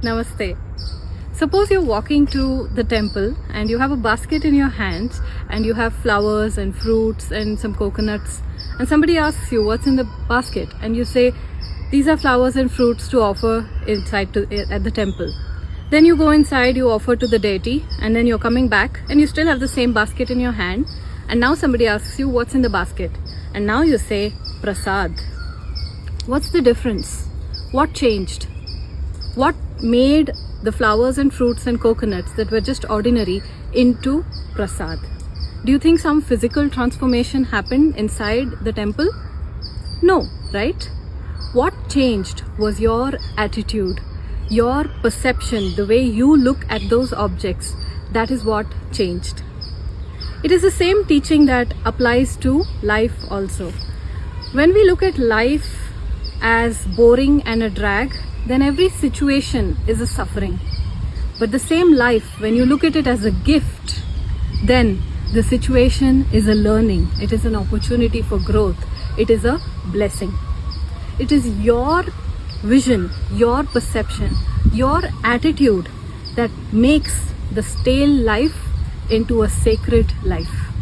Namaste. Suppose you're walking to the temple and you have a basket in your hands and you have flowers and fruits and some coconuts and somebody asks you what's in the basket and you say these are flowers and fruits to offer inside to, eh, at the temple. Then you go inside, you offer to the deity and then you're coming back and you still have the same basket in your hand and now somebody asks you what's in the basket and now you say prasad. What's the difference? What changed? What made the flowers and fruits and coconuts that were just ordinary into prasad. Do you think some physical transformation happened inside the temple? No, right? What changed was your attitude, your perception, the way you look at those objects. That is what changed. It is the same teaching that applies to life also. When we look at life as boring and a drag, then every situation is a suffering. But the same life, when you look at it as a gift, then the situation is a learning. It is an opportunity for growth. It is a blessing. It is your vision, your perception, your attitude that makes the stale life into a sacred life.